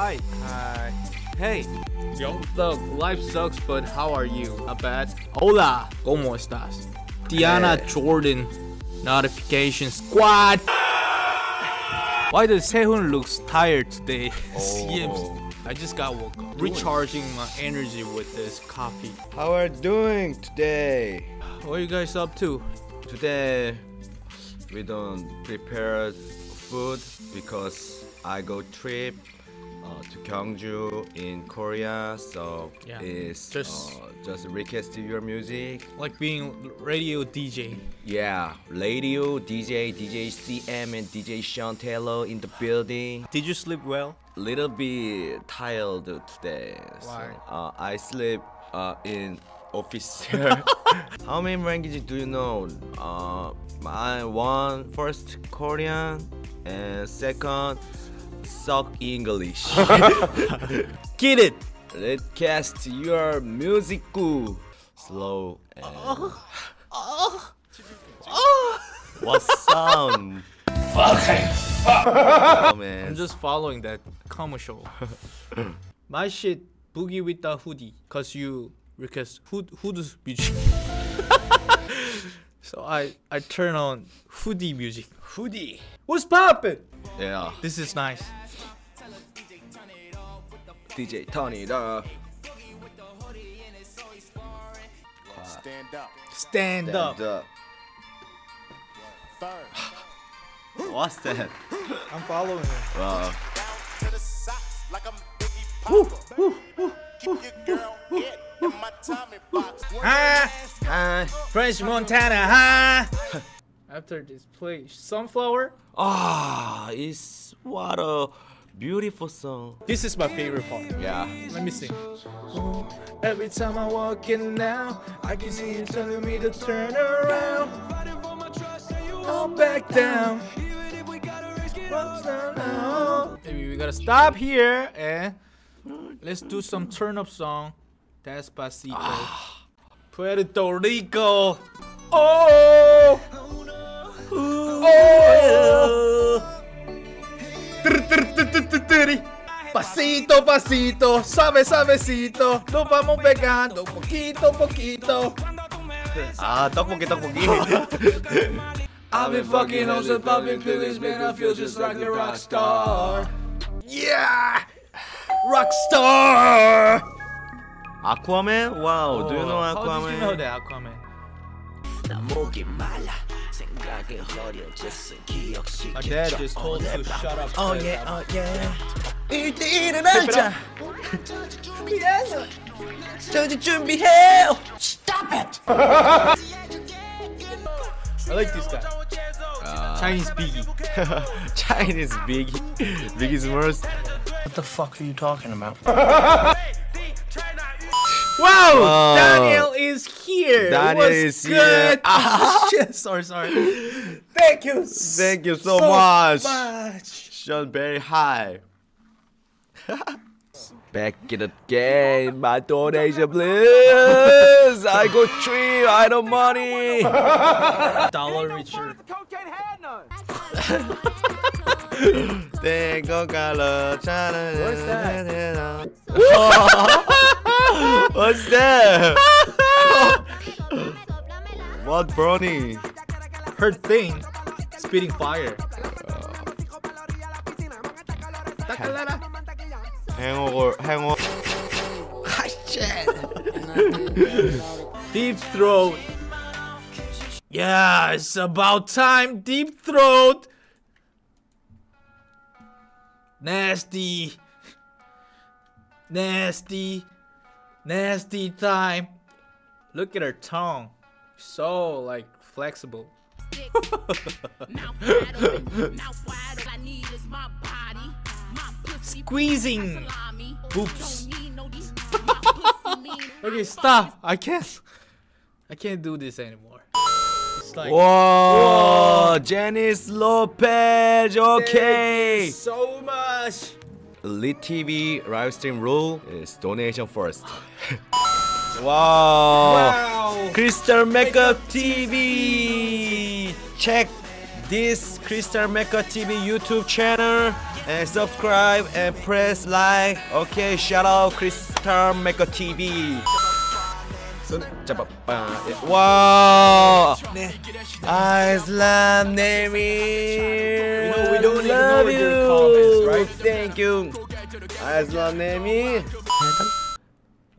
Hi. Hi. Hey. Yo. Life sucks, but how are you? Not bad. Hola. ¿Cómo estás? Diana Hey. Eh. Jordan. Notification squad. Why does Sehun looks tired today? Oh. Seems. I just got woke up. Recharging my energy with this coffee. How are you doing today? What are you guys up to? Today we don't prepare food because I go trip uh, to Gyeongju in Korea. So Yeah, it's just- uh, just request your music. Like being radio DJ. Yeah, radio DJ, DJ CM and DJ Sean Taylor in the building. Did you sleep well? Little bit tired today. Why? So, uh, I sleep uh, in office. How many languages do you know? Uh, I one first Korean and second suck English. Get it! Let's cast your music slow and what sound? oh man. I'm just following that commercial. My shit boogie with the hoodie, cause you request hood hood's music. so I I turn on hoodie music. Hoodie. What's poppin'? Yeah. This is nice. DJ Tony it up. Stand up. Stand, up. Stand up. Third. What's that? I'm following it. Wow. To the socks like I'm Biggie Papa. Keep your girl hit in my Tommy box. Ah, Hi. French Montana, huh? After this play Sunflower. Ah, it's what a beautiful song. This is my favorite part. Yeah. Let me sing. Every time I walk in now, I can see you telling me to turn around. Don't back down. What's down now? Maybe we gotta stop here and let's do some turn up song. Despacito. Ah, Puerto Rico. Oh. Oh. oh. Pasito, pasito, sabe, sabecito, nos vamos pegando poquito, poquito. Ah, toco poquito, poquito. I've been fucking on the puppy pillies, man, I feel just like a rock star. Yeah! Rock star! Aquaman? Wow, do you know How Aquaman? did you know that, Aquaman? My dad just told to shut up. Oh yeah, oh yeah. 일대일은 하자. 저지 준비해. Stop it. I like this guy. Uh, Chinese Biggie. Chinese Biggie. Biggie Smalls. What the fuck are you talking about? Wow! Wow. Daniel is here! Daniel What's is here. good? Shit, sorry, sorry. Thank you Thank you so, much. much. Sean very high. Back in the game, my donation please. I go tree, I don't money. Dollar richer. Tengo calor. What's that? Oh. What's that? what brownie? Her thing, spitting fire. Uh, hangover, hangover. Deep throat. Yeah, it's about time. Deep throat. Nasty. Nasty. Nasty time. Look at her tongue. So like flexible. Squeezing. Oops. Okay, stop. I can't. I can't do this anymore. It's like Whoa, Janice Lopez. Okay. so much. Elite TV live stream rule is donation first. wow. Wow. Crystal Makeup TV. Check this Crystal Mecca TV YouTube channel and subscribe and press like. Okay, shout out Crystal Mecca TV. Wow! Islam Nemi! You know, we don't love you. right? Thank you! I Islam Nemi!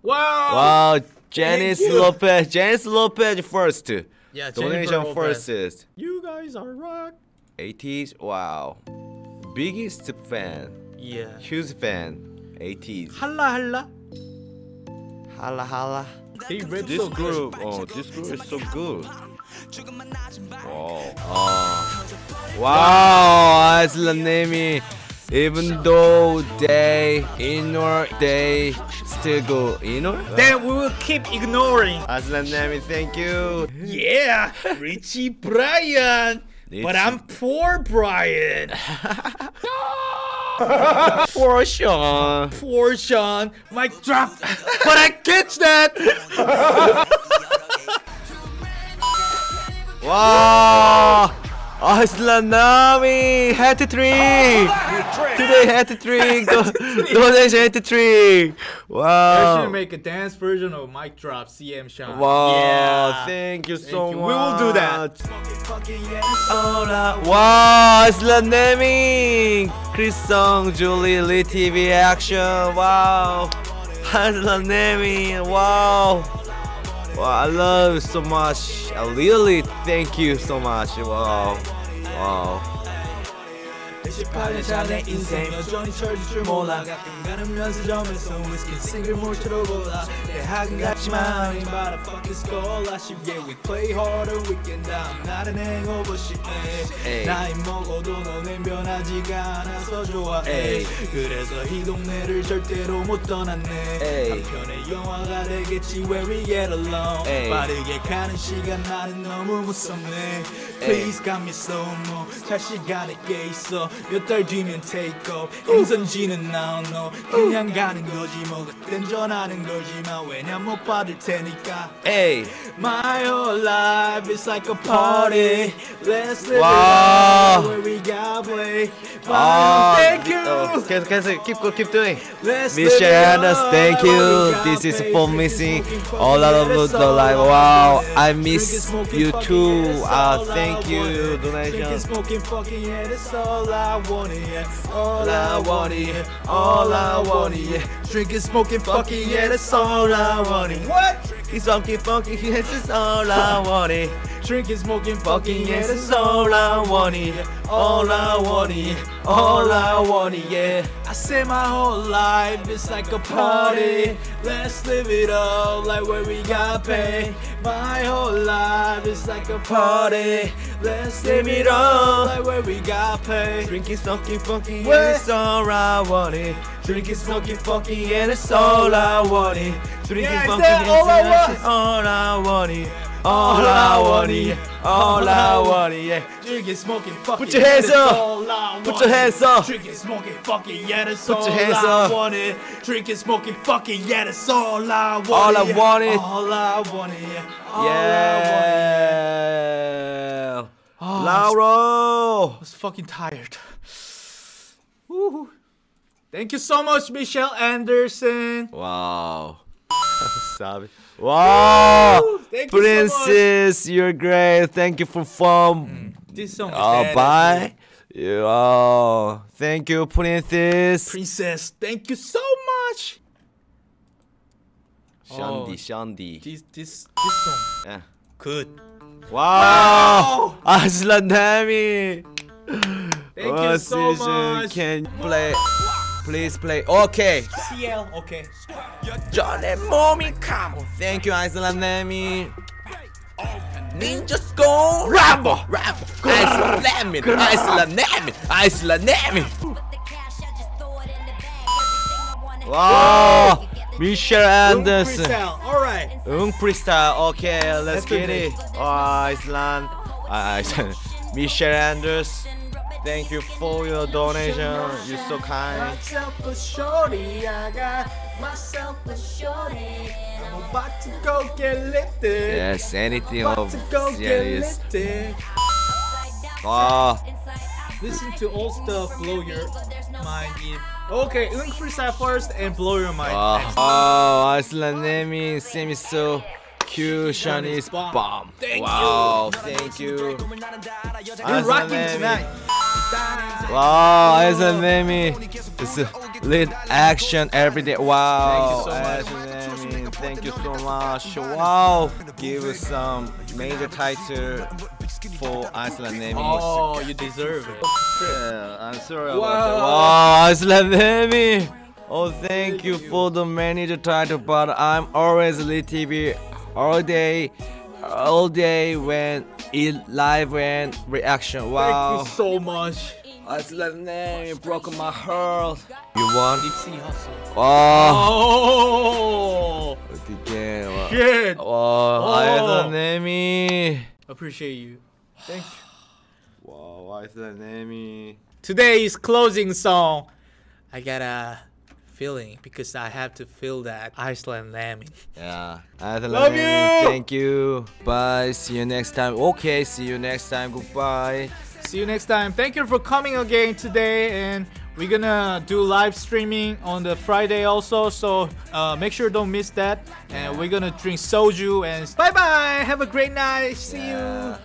Wow! Wow! Janice Lopez! Janice Lopez first! Yeah, Donation first! You guys are rock! 80s? Wow! Biggest fan! Yeah. Huge fan! 80s! Halla halla! Halla halla! They rip This so good. group, oh, oh, this group is so good. Wow. Oh. Wow, Island Nemi. Even though they ignore, they still go ignore. Then we will keep ignoring. Island Nemi, thank you. Yeah, Richie Brian. But I'm poor Brian. For sure. Poor Sean. Mic drop. But I catch that. Wow! Island Nami hat trick! Today hat trick! Do- Donation hat trick! I Wow! should make a dance version of mic drop CM Sean. Wow! Yeah. Thank you so Thank you. much. We will do that. Wow! Island Nami! Chris Song, Julie Lee TV action! Wow! Island Nami! Wow! I love you so much. I really thank you so much. Wow. Wow. 18년 전에 인생 여전히 철질 줄 몰라. 가끔 가는 면세점에서 위스키 싱글 몰처럼 골라 대학은 같지만 But a fucking scholarship Yeah we play harder weekend I'm not an hangover shit 에이. 나이 먹어도 너넨 변하지가 않아서 좋아해 에이. 그래서 이 동네를 절대로 못 떠났네. 에이. 한편의 영화가 되겠지 Where we get along. 에이. 빠르게 가는 시간 나는 너무 무섭네. Please got me slow mo. 잘 시간에 깨 있어 몇 달 뒤면 take off 행선지는 now no 그냥 가는 거지 뭐 그땐 전화는 걸지마 왜냐 못 받을 테니까 Hey. My whole life is like a party Let's live Wow. it up where we got play 아, Thank you 어, 계속 계속 keep go, keep doing. Let's live Michelle it Anders, up thank where we you. got This is play. for Drinking, missing smoking, all out of fucking, the yeah, live. that's Wow, all I want. miss Drinking, smoking, you fucking, too. yeah, that's Uh, all thank I you, want. Drinking, donation. yeah, that's all I want, yeah. All I want, yeah. All I want, yeah. Drinking, smoking, fucking, yeah, that's all I want. It. What? It's funky, funky, yes, it's all I wanted. Drinking, smoking, fucking, Fucking yeah, that's all I want wanted. all I want, yeah. All I want, it, yeah. I say my whole life is like a party. Let's live it up like where we got paid. My whole life is like a party. Let's live it up like where we got paid. Drinking, smoking, fucking, yeah, it's all I wanted. Drinking, smoking, fucking, yeah, that's all I wanted. Drinking, Yeah, that yeah, all I that's want? All I wanted. All I wanted, all I wanted, yeah. Drinking, smoking, fucking. Put your hands up. Put your hands up. Drinking, smoking, fucking, yeah, that's Put all your hands I up. wanted. Drinking, smoking, fucking, yeah, that's all I wanted. All I wanted. All I wanted, yeah. All I wanted. Yeah. Oh, Lauro. I was fucking tired. Woo. Thank you so much, Michelle Anderson. Wow. Sabe? Wow. Thank you so. Princess, you're great. Thank you for fun. Mm. This song Oh, bye. Yeah, Oh, thank you, Princess. Princess, thank you so much. Shandy, Oh. Shandy. This this this song Yeah. good. Wow. Aslan Dami. Thank you oh, so much. Can you play? Please play. Okay. CL, okay. Johnny Mommy, come on. Thank you, Iceland Nami. Ninja Skull. Rambo. Rambo. Iceland Nami Iceland Nami Iceland Nami Wow. Michelle Anderson. Freestyle, all right. 응 freestyle okay let's That's get it. Oh, Iceland. Uh, Iceland Michelle Anderson Thank you for your donation. You're so kind. Myself a shorty, I got myself a shorty. I'm about to go get lifted. Yes, anything of lifted Ah. Listen to all stuff, blow your mind. Okay, link freestyle first and blow your mind. Oh, oh Iceland name semi so. Q Shani's bomb. bomb. Thank wow, you. thank you. You're rocking tonight. Wow, it's a Nemi? It's lead action every day. Wow, Nemi, thank you so much. Wow, give us some major title for Iceland Nemi. Oh, you deserve it. Yeah, I'm sorry about that. Wow, Iceland Nemi. Oh, thank you for the manager title, but I'm always lead TV all day, all day when it live and reaction. Wow, Thank you so much. Iceland Nemi broke my heart. You won? Nipsey Hussle. Wow, Oh, 어떻게? 와, shit. 와, Iceland Nemi. Appreciate you. Thank you. Wow, Iceland Nemi. Today's closing song. I got a feeling because I have to feel that Iceland lambing. Yeah. Iceland Love Nemi, you. Thank you. Bye. See you next time. Okay. See you next time. Goodbye. See you next time. Thank you for coming again today, and we're gonna do live streaming on the Friday also. So uh, make sure don't miss that. And we're gonna drink soju and bye bye. Have a great night. See you. Yeah.